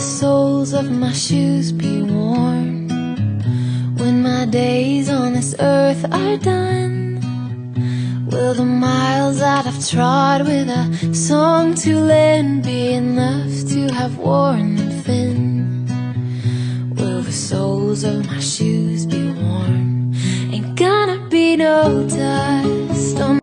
soles of my shoes be worn when my days on this earth are done? Will the miles that I've trod with a song to lend be enough to have worn them thin? Will the soles of my shoes be worn? Ain't gonna be no time.